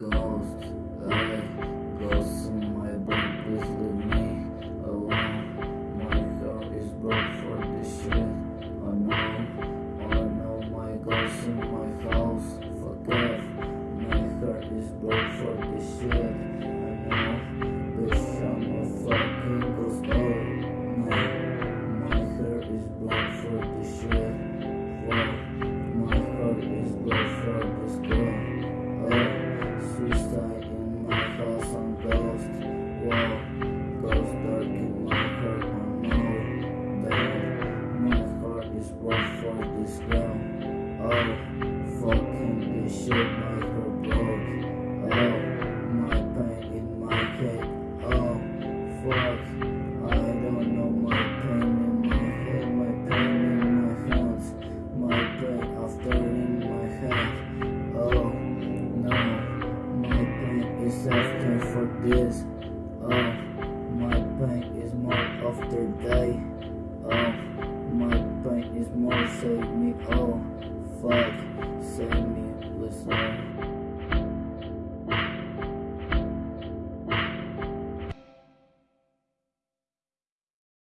Ghost, uh, hey, ghost in my brain, please leave me alone. My heart is broke for this shit. Oh no, oh no, my ghost in my house. Fuck off, my heart is broke for this shit. Is broke this girl. Oh, fucking this shit, my heart broke. Oh, my pain in my head. Oh, fuck, I don't know my pain in my head, my pain in my hands, my pain after in my head. Oh, no. My pain is after for this. Oh, is save me. Oh, fuck, save me. Lord.